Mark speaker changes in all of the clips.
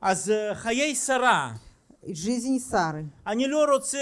Speaker 1: אז אה, חיי שרה,
Speaker 2: Жизнь Сары.
Speaker 1: אני לא רוצה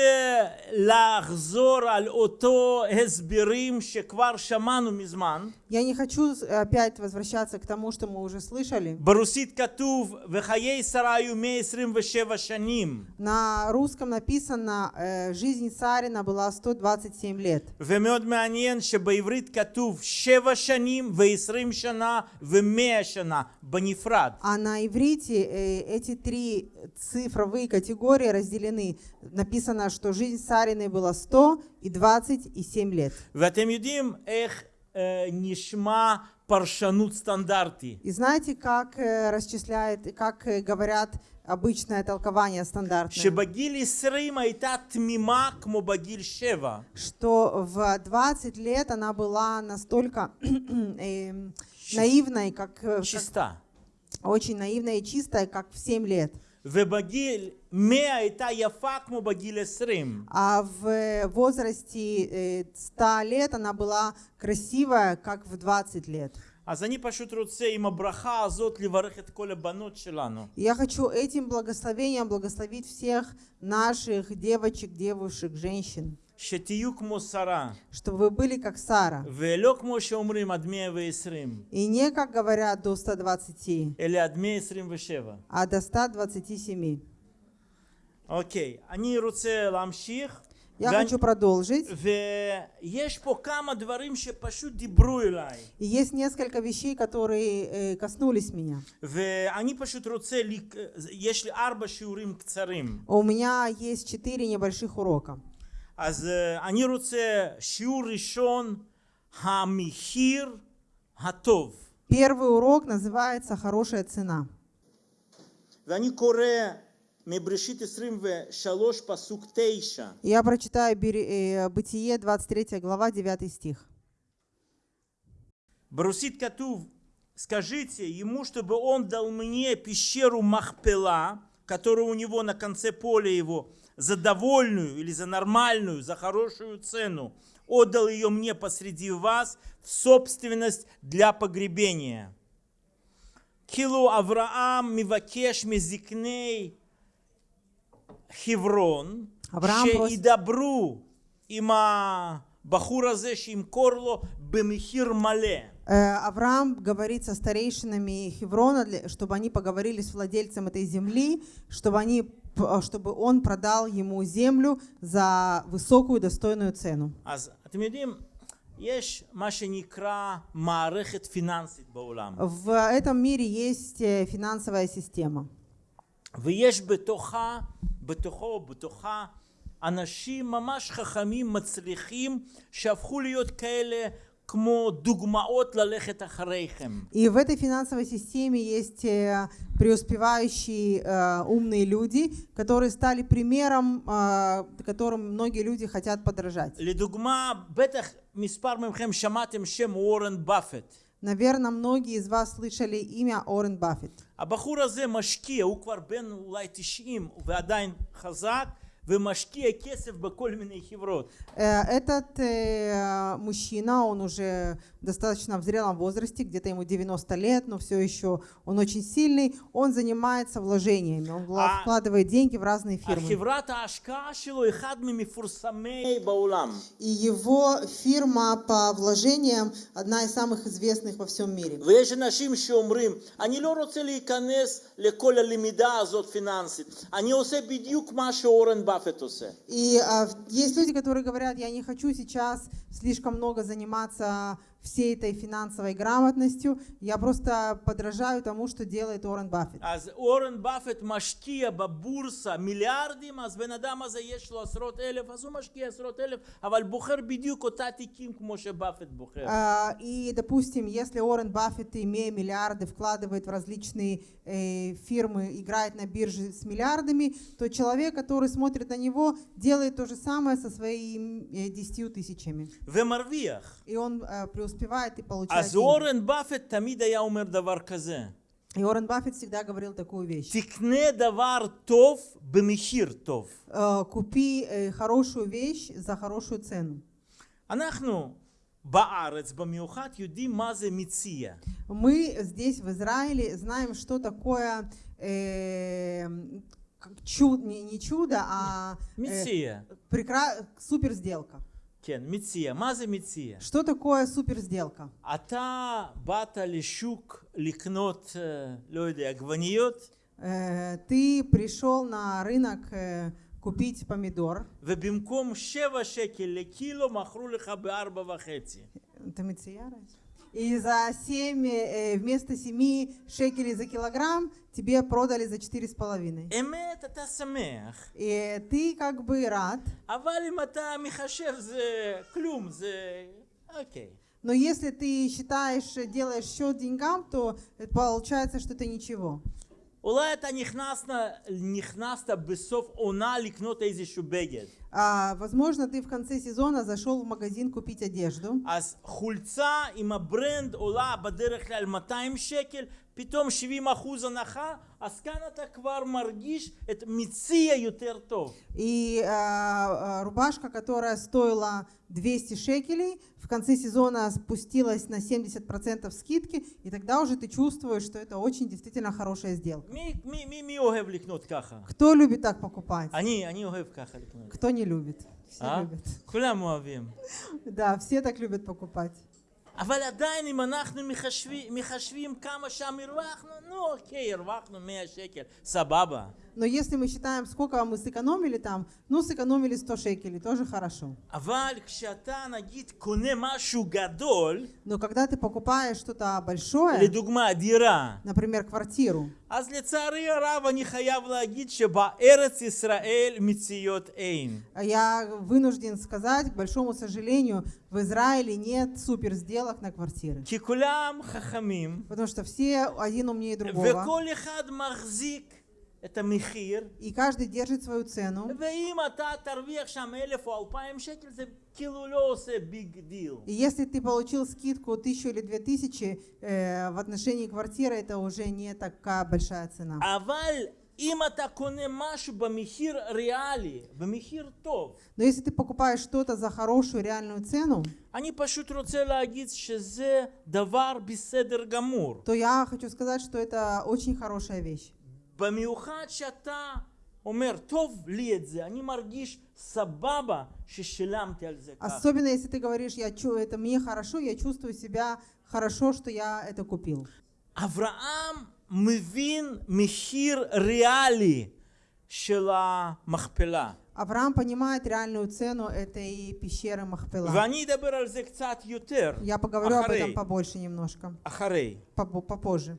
Speaker 1: לחזור על אותו הסברים שכבר שמענו מזמן.
Speaker 2: Я не хочу с- опять возвращаться к тому, что мы уже слышали.
Speaker 1: ברוסית כתוב, וחיי שרה היו 127 שנים.
Speaker 2: На русском написано, э, жизнь Сарина была 127 лет.
Speaker 1: ומאוד מעניין שבעברית כתוב שבע שנים ו-20 שנה ו-100 שנה בנפרד.
Speaker 2: А на иврите э, эти три цифровые категории разделены. Написано, что жизнь Сарины была 100 и 20 и 7 лет.
Speaker 1: ואתם יודעים איך Э, нишма паршанут стандарты.
Speaker 2: И знаете, как э, расчисляет, как э, говорят обычное толкование стандартное? Что в 20 лет она была настолько эм, наивной, как... Чиста. Как, очень наивная и чистая, как в 7 лет. А в э, возрасте э, 100 лет она была красивая, как в 20 лет.
Speaker 1: אז אני פשוט רוצה עם הברכה הזאת לברך את כל הבנות שלנו.
Speaker 2: И Я хочу этим благословением благословить всех наших девочек, девушек, женщин,
Speaker 1: שתהיו כמו שרה,
Speaker 2: чтобы вы были как Сара.
Speaker 1: ולא כמו שאומרים עד 120,
Speaker 2: И не, как говорят, до 120,
Speaker 1: אלא עד 127.
Speaker 2: а до 127.
Speaker 1: אוקיי, אני רוצה להמשיך.
Speaker 2: Я
Speaker 1: ואני-
Speaker 2: хочу продолжить.
Speaker 1: ויש פה כמה דברים שפשוט דיברו אליי.
Speaker 2: И есть несколько вещей, которые אה, коснулись меня.
Speaker 1: ואני פשוט רוצה, לק- יש לי ארבע שיעורים קצרים.
Speaker 2: У меня есть четыре небольших урока.
Speaker 1: אז אה, אני רוצה שיעור ראשון, המחיר הטוב.
Speaker 2: Первый урок называется «Хорошая цена».
Speaker 1: ואני קורא
Speaker 2: я прочитаю э, Бытие, 23 глава, 9 стих.
Speaker 1: Брусит Катув, скажите ему, чтобы он дал мне пещеру Махпела, которая у него на конце поля его, за довольную или за нормальную, за хорошую цену, отдал ее мне посреди вас в собственность для погребения. Килу Авраам мивакеш мизикней חברון,
Speaker 2: אברהם פרוס-
Speaker 1: שידברו עם הבחור הזה שימכור לו במחיר מלא.
Speaker 2: Э, Авраам говорит со старейшинами Хеврона, для- чтобы они поговорили с владельцем этой земли, чтобы, они, п- э, чтобы он продал ему землю за высокую достойную цену.
Speaker 1: אז אתם יודעים, יש מה שנקרא מערכת פיננסית בעולם,
Speaker 2: В этом мире есть э, финансовая система.
Speaker 1: ויש בתוכה, בתוכו, בתוכה, אנשים ממש חכמים, מצליחים, שהפכו להיות כאלה כמו דוגמאות ללכת אחריכם.
Speaker 2: И в этой финансовой системе есть э, преуспевающие э, умные люди, которые стали примером, э, которым многие люди хотят подражать.
Speaker 1: לדוגמה, בטח מספר מכם שמעתם שם וורן באפט.
Speaker 2: Наверное, многие из вас слышали имя Орен Баффет.
Speaker 1: הבחור הזה משקיע, הוא כבר בן אולי 90 ועדיין חזק, ומשקיע כסף בכל מיני חברות.
Speaker 2: Э, Этот э, мужчина, он уже достаточно в зрелом возрасте, где-то ему 90 лет, но все еще он очень сильный. Он занимается вложениями, он вла-
Speaker 1: А-
Speaker 2: вкладывает деньги в разные фирмы.
Speaker 1: החברת ההשקעה שלו אחד ממפורסמי בעולם.
Speaker 2: И его фирма по вложениям одна из самых известных во всем мире.
Speaker 1: ויש אנשים שאומרים, אני לא רוצה להיכנס לכל הלמידה הזאת פיננסית, אני עושה בדיוק מה שאורן באפט Άφετωσε.
Speaker 2: И а, есть люди, которые говорят, я не хочу сейчас слишком много заниматься всей этой финансовой грамотностью, я просто подражаю тому, что делает Уоррен Баффет.
Speaker 1: אז אורן באפט משקיע בבורסה מיליארדים, אז בן אדם הזה יש לו עשרות אלף, אז הוא משקיע עשרות אלף, אבל בוחר בדיוק אותה תיקים כמו שבאפט בוחר.
Speaker 2: А, И, допустим, если Уоррен Баффет, имея миллиарды, вкладывает в различные э, фирмы, играет на бирже с миллиардами, то человек, который смотрит на него, делает то же самое со своими э, 10 тысячами.
Speaker 1: ומרוויח.
Speaker 2: И он э, преуспевает и получает
Speaker 1: אז
Speaker 2: деньги.
Speaker 1: אורן באפט תמיד היה אומר דבר כזה,
Speaker 2: И Уоррен Баффет всегда говорил такую вещь.
Speaker 1: תקנה דבר טוב במחיר טוב.
Speaker 2: Э, Купи э, хорошую вещь за хорошую цену.
Speaker 1: אנחנו בארץ במיוחד יודעים מה זה מציע.
Speaker 2: Мы здесь, в Израиле, знаем, что такое э, как чу- не, не чудо, а э,
Speaker 1: מציע.
Speaker 2: прекра- супер сделка.
Speaker 1: כן, מציע. מה זה מציע?
Speaker 2: Что такое супер сделка?
Speaker 1: אתה באת לשוק לקנות, אה, לא יודע, עגבניות,
Speaker 2: Э, ты пришел на рынок э, купить помидор.
Speaker 1: ובמקום 7 שקל לקילו מכרו לך בארבע וחצי.
Speaker 2: Это мециара? И за 7, э, вместо 7 шекелей за килограмм тебе продали за 4,5.
Speaker 1: אמת, אתה שמח,
Speaker 2: И ты как бы рад.
Speaker 1: אבל אם אתה מחשב זה כלום, זה... אוקיי.
Speaker 2: Но если ты считаешь, делаешь счет деньгам, то получается, что это ничего.
Speaker 1: אולי אתה נכנסת, נכנסת בסוף עונה לקנות איזשהו בגד.
Speaker 2: А, возможно, ты в конце сезона зашел в магазин купить одежду.
Speaker 1: אז חולצה עם הברנד עולה בדרך כלל 200 שקל, פתאום 70 אחוז הנחה, אז כאן אתה כבר מרגיש את מציע יותר טוב.
Speaker 2: И а, а, рубашка, которая стоила 200 шекелей, в конце сезона спустилась на 70% скидки, и тогда уже ты чувствуешь, что это очень действительно хорошая сделка.
Speaker 1: מי, מי, מי, מי אוהב לקנות ככה?
Speaker 2: Кто любит так покупать?
Speaker 1: אני, אני אוהב ככה לקנות.
Speaker 2: Кто не любит? Все
Speaker 1: אה?
Speaker 2: любят.
Speaker 1: כולם אוהבים.
Speaker 2: Да, все так любят покупать.
Speaker 1: אבל עדיין אם אנחנו מחשבים, מחשבים כמה שם הרווחנו, נו אוקיי, הרווחנו 100 שקל, סבבה.
Speaker 2: Но если мы считаем, сколько мы сэкономили там, ну, сэкономили 100 шекелей, тоже хорошо.
Speaker 1: אבל כשאתה נגיד קונה משהו גדול,
Speaker 2: Но когда ты покупаешь что-то большое,
Speaker 1: לדוגמה דירה,
Speaker 2: например, квартиру,
Speaker 1: אז לצערי הרב אני חייב להגיד שבארץ ישראל מציאות אין.
Speaker 2: я вынужден сказать, к большому сожалению, в Израиле нет супер сделок на квартиры.
Speaker 1: כי כולם חכמים,
Speaker 2: Потому что все один умнее другого.
Speaker 1: וכל אחד מחזיק это михир.
Speaker 2: И каждый держит свою цену. И если ты получил скидку тысячу или две тысячи э, в отношении квартиры, это уже не такая большая цена. Но если ты покупаешь что-то за хорошую реальную цену, то я хочу сказать, что это очень хорошая вещь.
Speaker 1: במיוחד שאתה אומר, טוב לי את זה, אני מרגיש סבבה ששילמתי על זה ככה.
Speaker 2: Особенно если ты говоришь, я чу, это мне хорошо, я чувствую себя хорошо, что я это купил.
Speaker 1: אברהם מבין מחיר ריאלי של המכפלה.
Speaker 2: Авраам понимает реальную цену этой пещеры Махпела.
Speaker 1: ואני אדבר על זה קצת יותר
Speaker 2: Я поговорю об
Speaker 1: אחרי,
Speaker 2: этом побольше немножко,
Speaker 1: אחרי.
Speaker 2: попо- попозже.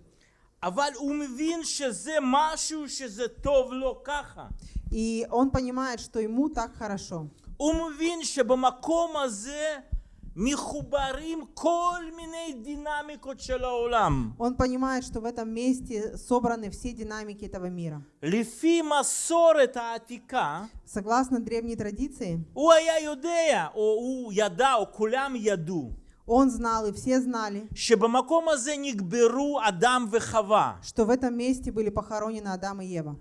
Speaker 1: אבל הוא מבין שזה משהו שזה טוב לו ככה.
Speaker 2: И он понимает, что ему так хорошо.
Speaker 1: הוא מבין שבמקום הזה מחוברים כל מיני דינמיקות של העולם.
Speaker 2: Он понимает, что в этом месте собраны все динамики этого мира.
Speaker 1: לפי מסורת העתיקה,
Speaker 2: Согласно древней традиции,
Speaker 1: הוא היה יודע, או הוא ידע, או כולם ידעו,
Speaker 2: Он знал, и все знали, что в этом месте были похоронены Адам и Ева.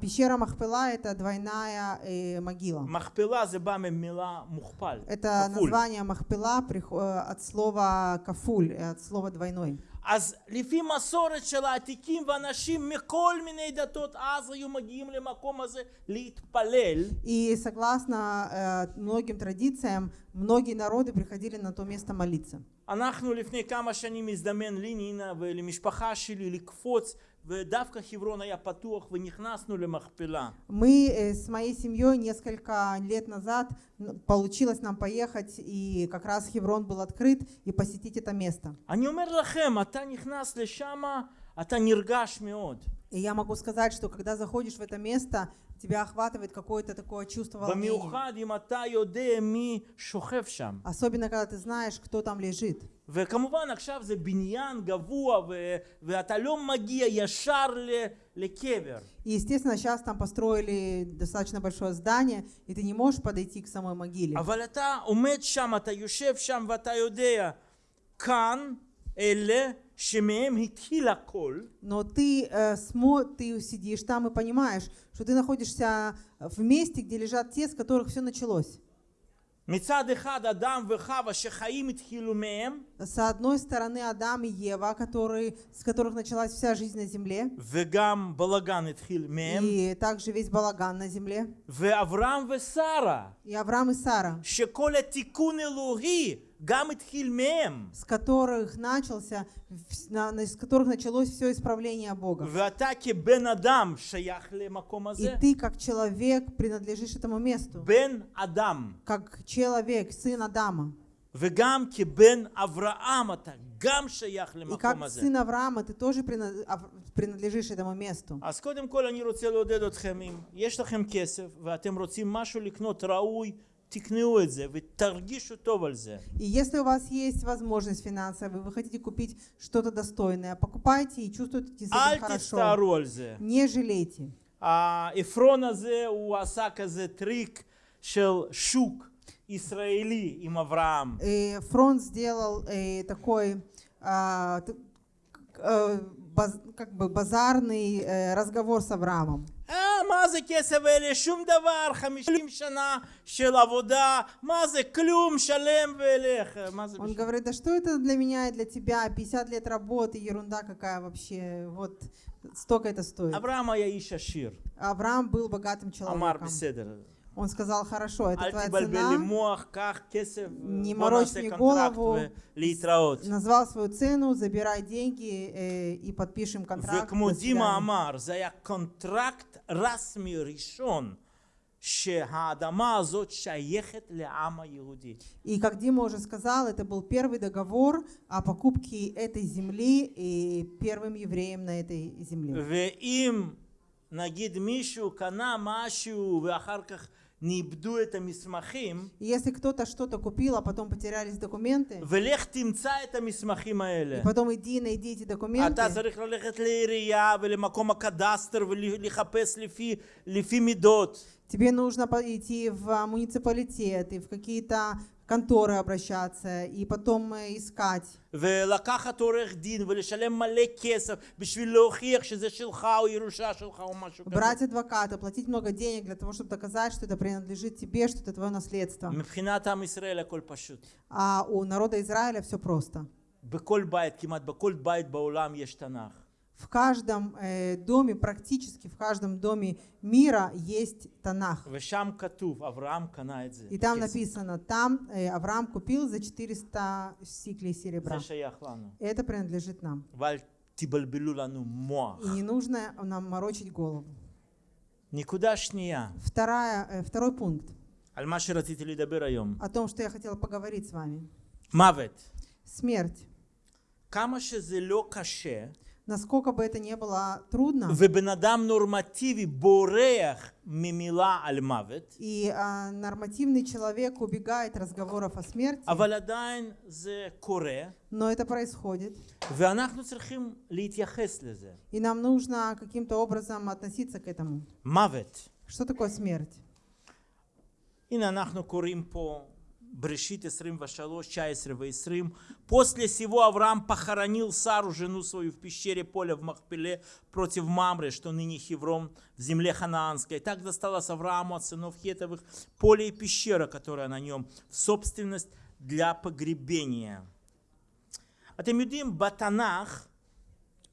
Speaker 2: Пещера Махпела – это двойная э, могила.
Speaker 1: Махпела –
Speaker 2: Это название Махпела э, от слова «кафуль», э, от слова «двойной».
Speaker 1: אז לפי מסורת של העתיקים ואנשים מכל מיני דתות אז היו מגיעים למקום הזה להתפלל.
Speaker 2: И согласно э, многим традициям, многие народы приходили на то место молиться.
Speaker 1: אנחנו לפני כמה שנים הזדמן לי, נינה, ולמשפחה שלי לקפוץ,
Speaker 2: мы э, с моей семьей несколько лет назад получилось нам поехать, и как раз Хеврон был открыт, и посетить это место. И я могу сказать, что когда заходишь в это место, тебя охватывает какое-то такое чувство волнения.
Speaker 1: במיוחד אם אתה יודע מי שוכב שם.
Speaker 2: Особенно, когда ты знаешь, кто там лежит.
Speaker 1: וכמובן עכשיו זה בניין גבוה ו- ואתה לא מגיע ישר ל- לקבר.
Speaker 2: И, естественно, сейчас там построили достаточно большое здание, и ты не можешь подойти к самой могиле.
Speaker 1: אבל אתה עומד שם, אתה יושב שם ואתה יודע, כאן אלה שמהם התחיל הכל,
Speaker 2: но ты, э, ты сидишь там и понимаешь, что ты находишься э, в месте, где лежат те, с которых все началось. С одной стороны, Адам и Ева, которые, с которых началась вся жизнь на земле. И также весь балаган на земле. И Авраам и Сара.
Speaker 1: И Авраам и Сара
Speaker 2: с которых начался, вс- на- на- с которых началось все исправление Бога.
Speaker 1: ואתה כבן אדם שייך למקום
Speaker 2: И
Speaker 1: הזה.
Speaker 2: ты, как человек, принадлежишь этому месту.
Speaker 1: בן אדם.
Speaker 2: Как человек, сын Адама.
Speaker 1: וגם כבן אברהם אתה גם שייך
Speaker 2: И
Speaker 1: למקום
Speaker 2: как
Speaker 1: הזה.
Speaker 2: сын Авраама, ты тоже прина- ав- принадлежишь этому месту.
Speaker 1: אז קודם כל אני רוצה לעודד אתכם, אם יש לכם כסף ואתם רוצים משהו לקנות ראוי, תקנו את זה ותרגישו טוב על זה.
Speaker 2: И если у вас есть возможность финансовая, вы хотите купить что-то достойное, покупайте и чувствуйте себя
Speaker 1: אל
Speaker 2: хорошо.
Speaker 1: תסתערו על זה.
Speaker 2: Не жалейте.
Speaker 1: העפרון הזה הוא עשה כזה טריק של שוק ישראלי עם אברהם.
Speaker 2: Э, Фронт сделал э, такой а, т- к- э, баз- как бы базарный э, разговор с Авраамом.
Speaker 1: אה, מה זה כסף האלה? שום דבר, 50 שנה של עבודה, מה זה? כלום, שלם ולך. מה זה
Speaker 2: Он
Speaker 1: בשביל-
Speaker 2: говорит, да что это для меня и для тебя? 50 лет работы, ерунда какая вообще. Вот столько это стоит.
Speaker 1: אברהם היה איש עשיר.
Speaker 2: Авраам был богатым
Speaker 1: אמר
Speaker 2: человеком.
Speaker 1: בסדר,
Speaker 2: Он сказал, хорошо, это
Speaker 1: אל
Speaker 2: твоя
Speaker 1: תבלבל לי
Speaker 2: цена.
Speaker 1: מוח, קח כסף,
Speaker 2: Не
Speaker 1: בוא
Speaker 2: морочь
Speaker 1: נעשה
Speaker 2: мне
Speaker 1: קונטרקט
Speaker 2: голову.
Speaker 1: ולהתראות.
Speaker 2: Назвал свою цену, забирай деньги э, и подпишем контракт.
Speaker 1: וכמו
Speaker 2: до
Speaker 1: דימה
Speaker 2: свидания.
Speaker 1: אמר, זה היה קונטרקט רסמי ראשון, שהאדמה הזאת שייכת לעם היהודי.
Speaker 2: И как Дима уже сказал, это был первый договор о покупке этой земли и первым евреем на этой земле.
Speaker 1: ואם נגיד מישהו קנה משהו ואחר כך
Speaker 2: если кто-то что-то купил, а потом потерялись документы, и потом иди, найди эти документы, Тебе нужно пойти в муниципалитет и в какие-то конторы обращаться и потом э, искать.
Speaker 1: ולקחת עורך דין ולשלם מלא כסף בשביל להוכיח שזה שלך או ירושה שלך או משהו כזה.
Speaker 2: Брать адвоката, платить много денег для того, чтобы доказать, что это принадлежит тебе, что это твое наследство.
Speaker 1: מבחינת עם ישראל הכל פשוט.
Speaker 2: А у народа Израиля все просто.
Speaker 1: בכל בית, כמעט בכל בית בעולם יש תנ"ך.
Speaker 2: В каждом э, доме, практически в каждом доме мира есть Танах.
Speaker 1: ושם כתוב, אברהם קנה את זה.
Speaker 2: И там
Speaker 1: כסף.
Speaker 2: написано, там э, Авраам купил за 400 сиклей серебра.
Speaker 1: זה שייך לנו.
Speaker 2: И это принадлежит нам.
Speaker 1: ואל תבלבלו לנו מוח.
Speaker 2: И не нужно нам морочить голову.
Speaker 1: נקודה שנייה,
Speaker 2: Вторая, э, второй пункт
Speaker 1: על מה שרציתי לדבר היום.
Speaker 2: о том, что я хотела поговорить с вами.
Speaker 1: מוות.
Speaker 2: Смерть.
Speaker 1: כמה שזה לא קשה,
Speaker 2: Насколько бы это ни было трудно,
Speaker 1: ובן אדם נורמטיבי בורח ממילה על מוות,
Speaker 2: и а, нормативный человек убегает разговоров о смерти,
Speaker 1: אבל עדיין זה קורה,
Speaker 2: но это происходит,
Speaker 1: ואנחנו צריכים להתייחס לזה.
Speaker 2: и нам нужно каким-то образом относиться к этому.
Speaker 1: מוות.
Speaker 2: Что такое смерть?
Speaker 1: הנה אנחנו קוראים פה Брешит Исрым Вашалош, Чайсрева Исрым. После сего Авраам похоронил Сару, жену свою, в пещере поля в Махпеле против Мамры, что ныне Хевром, в земле Ханаанской. Так досталось Аврааму от сынов Хетовых поле и пещера, которая на нем, в собственность для погребения. А Атемюдим Батанах –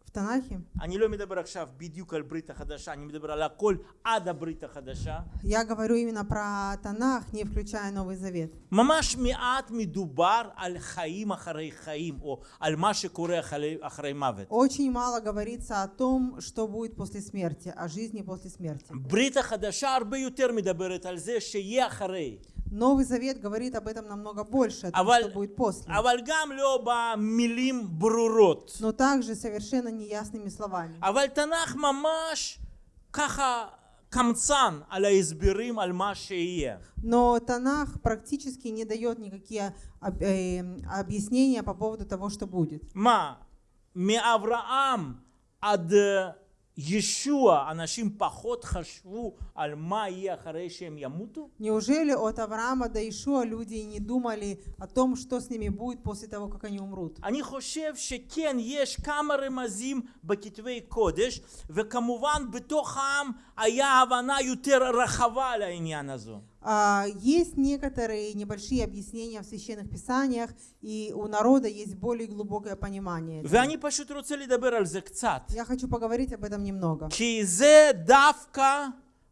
Speaker 2: В Танахе
Speaker 1: אני לא מדבר עכשיו בדיוק על ברית החדשה, אני מדבר על הכל עד הברית החדשה.
Speaker 2: я говорю именно про Танах, не включая Новый Завет.
Speaker 1: ממש מעט מדובר על חיים אחרי חיים, או על מה שקורה אחרי, אחרי מוות.
Speaker 2: Очень мало говорится о том, что будет после смерти, о жизни после смерти.
Speaker 1: ברית החדשה הרבה יותר מדברת על זה שיהיה אחרי.
Speaker 2: Новый Завет говорит об этом намного больше, о том,
Speaker 1: אבל,
Speaker 2: что будет после.
Speaker 1: אבל גם לא במילים ברורות.
Speaker 2: Но также совершенно неясными словами.
Speaker 1: אבל תנ"ך ממש ככה קמצן על ההסברים על מה שיהיה.
Speaker 2: Но Танах практически не дает никакие об- э, объяснения по поводу того, что будет.
Speaker 1: מה, מאברהם עד אה, ישוע אנשים פחות חשבו על מה יהיה אחרי שהם ימותו?
Speaker 2: Неужели от Авраама до Ишуа люди и не думали о том, что с ними будет после того, как они умрут?
Speaker 1: אני חושב שכן, יש כמה רמזים בכתבי קודש, וכמובן בתוך העם היה הבנה יותר רחבה על העניין הזה.
Speaker 2: А, Есть некоторые небольшие объяснения в священных писаниях, и у народа есть более глубокое понимание. этого.
Speaker 1: ואני פשוט רוצה לדבר על זה קצת.
Speaker 2: Я хочу поговорить об этом немного,
Speaker 1: כי זה דווקא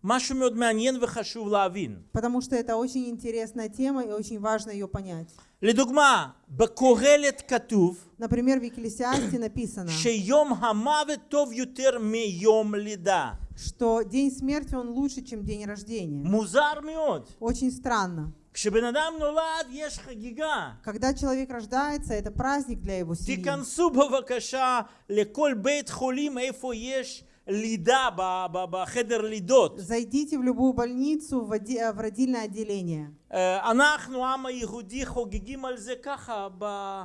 Speaker 1: משהו מאוד מעניין וחשוב להבין.
Speaker 2: потому что это очень интересная тема и очень важно ее понять.
Speaker 1: לדוגמה, בקהלת כתוב
Speaker 2: Например, в Екклесиасте написано,
Speaker 1: שיום המוות טוב יותר מיום לידה.
Speaker 2: что день смерти он лучше, чем день рождения.
Speaker 1: מוזר מאוד.
Speaker 2: Очень странно.
Speaker 1: כשבן אדם נולד יש חגיגה.
Speaker 2: Когда человек рождается, это праздник для его семьи.
Speaker 1: תיכנסו בבקשה לכל בית חולים איפה יש לידה ב- ב- בחדר לידות.
Speaker 2: Зайдите в любую больницу, в, оде- в родильное отделение.
Speaker 1: אה, אנחנו, העם היהודי, חוגגים על זה ככה, ב-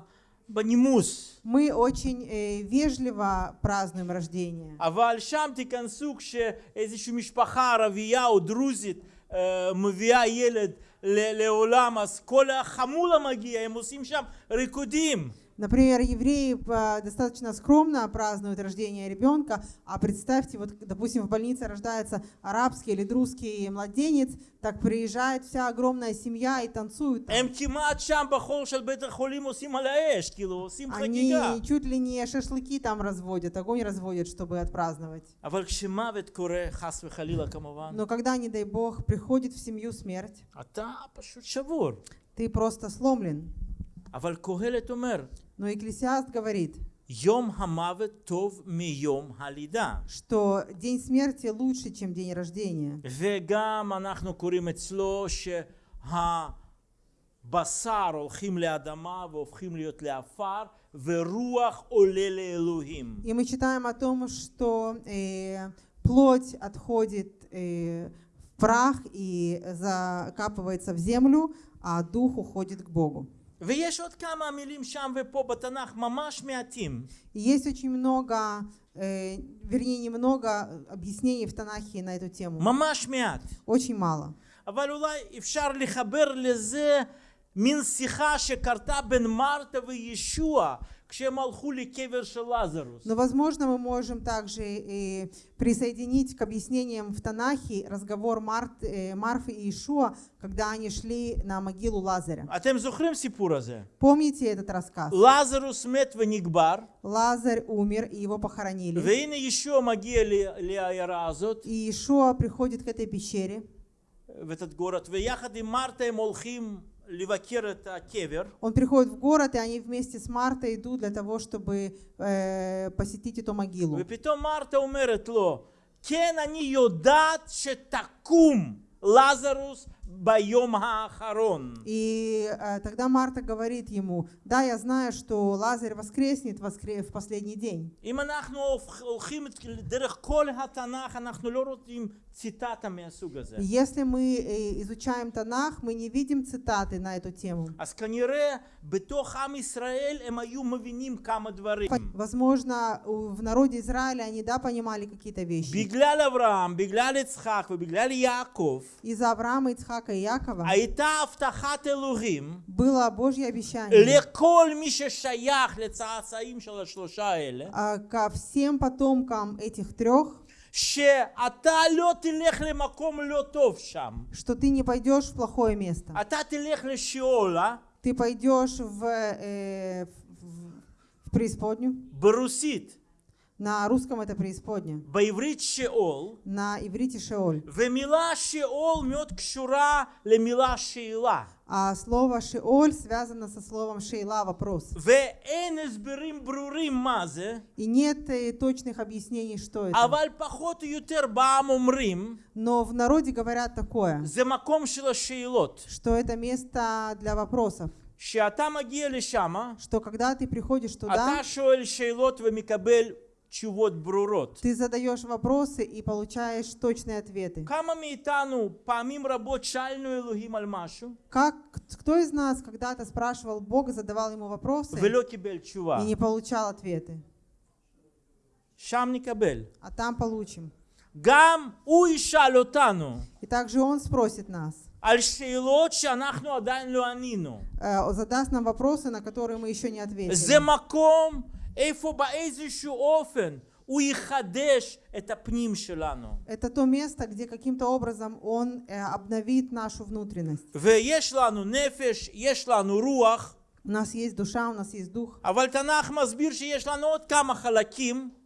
Speaker 1: בנימוס.
Speaker 2: Мы очень э, вежливо празднуем рождение.
Speaker 1: אבל שם תיכנסו כשאיזושהי משפחה ערבייה או דרוזית אה, מביאה ילד ל- לעולם, אז כל החמולה מגיע, הם עושים שם ריקודים.
Speaker 2: Например, евреи э, достаточно скромно празднуют рождение ребенка, а представьте, вот, допустим, в больнице рождается арабский или друзский младенец, так приезжает вся огромная семья и танцует. Там. Они чуть ли не шашлыки там разводят, огонь разводят, чтобы отпраздновать. Но когда, не дай бог, приходит в семью смерть, ты просто сломлен.
Speaker 1: אבל קהלת אומר,
Speaker 2: Но Экклесиаст говорит,
Speaker 1: יום המוות טוב מיום הלידה.
Speaker 2: что день смерти лучше, чем день рождения.
Speaker 1: וגם אנחנו קוראים אצלו שהבשר הולכים לאדמה והופכים להיות לעפר, ורוח עולה לאלוהים.
Speaker 2: И мы читаем о том, что э, плоть отходит э, в прах и закапывается в землю, а дух уходит к Богу.
Speaker 1: ויש עוד כמה מילים שם ופה בתנ"ך, ממש מעטים.
Speaker 2: И есть очень много, э, вернее, немного объяснений в Танахе на эту тему.
Speaker 1: ממש מעט.
Speaker 2: Очень мало.
Speaker 1: אבל אולי אפשר לחבר לזה מין שיחה שקרתה בין מרתה וישוע
Speaker 2: но, возможно, мы можем также э, присоединить к объяснениям в Танахе разговор Март, э, Марфы и Ишуа, когда они шли на могилу Лазаря.
Speaker 1: А
Speaker 2: Помните этот рассказ?
Speaker 1: Лазарус мет венигбар.
Speaker 2: Лазарь умер, и его похоронили. И Ишуа приходит к этой пещере.
Speaker 1: В этот город. Веяхад и Марта и Молхим
Speaker 2: он приходит в город, и они вместе с Мартой идут для того, чтобы э, посетить эту могилу.
Speaker 1: И потом Марта умеретло, кен они юдат, что такум Лазарус байома
Speaker 2: ахарон. э, тогда Марта говорит ему, да, я знаю, что Лазарь воскреснет воскре... в последний день. Если мы э, изучаем Танах, мы не видим цитаты на эту тему. Возможно, в народе Израиля они да, понимали какие-то вещи. Из-за Авраама, Ицхака и Якова было Божье обещание. А ко всем потомкам этих трех что ты не пойдешь в плохое место. Ты пойдешь в, э, в, в преисподнюю.
Speaker 1: Брусит.
Speaker 2: На русском это преисподня.
Speaker 1: בעברית שאול,
Speaker 2: На иврите Шеоль.
Speaker 1: ומילה שאול מאוד קשורה למילה שאלה.
Speaker 2: А слово Шеоль связано со словом Шейла, вопрос.
Speaker 1: ואין הסברים ברורים מה זה,
Speaker 2: И нет э, точных объяснений, что это.
Speaker 1: אבל פחות או יותר בעם אומרים,
Speaker 2: Но в народе говорят такое,
Speaker 1: זה מקום של השאלות.
Speaker 2: что это место для вопросов.
Speaker 1: שאתה מגיע לשם,
Speaker 2: Что когда ты приходишь
Speaker 1: אתה
Speaker 2: туда,
Speaker 1: שואל שאלות ומקבל תשובות ברורות.
Speaker 2: ты задаешь вопросы и получаешь точные ответы.
Speaker 1: כמה מאיתנו פעמים רבות שאלנו אלוהים על משהו
Speaker 2: Как, кто из нас когда-то спрашивал Бога, задавал ему вопросы
Speaker 1: ולא קיבל תשובה?
Speaker 2: и не получал ответы?
Speaker 1: שם נקבל.
Speaker 2: А там получим.
Speaker 1: גם הוא ישאל אותנו
Speaker 2: И также Он спросит нас,
Speaker 1: על שאלות שאנחנו עדיין לא ענינו.
Speaker 2: э, задаст нам вопросы, на которые мы еще не
Speaker 1: זה
Speaker 2: ответили.
Speaker 1: מקום
Speaker 2: это то место, где каким-то образом Он э, обновит нашу внутренность. У нас есть душа, у нас есть дух.
Speaker 1: А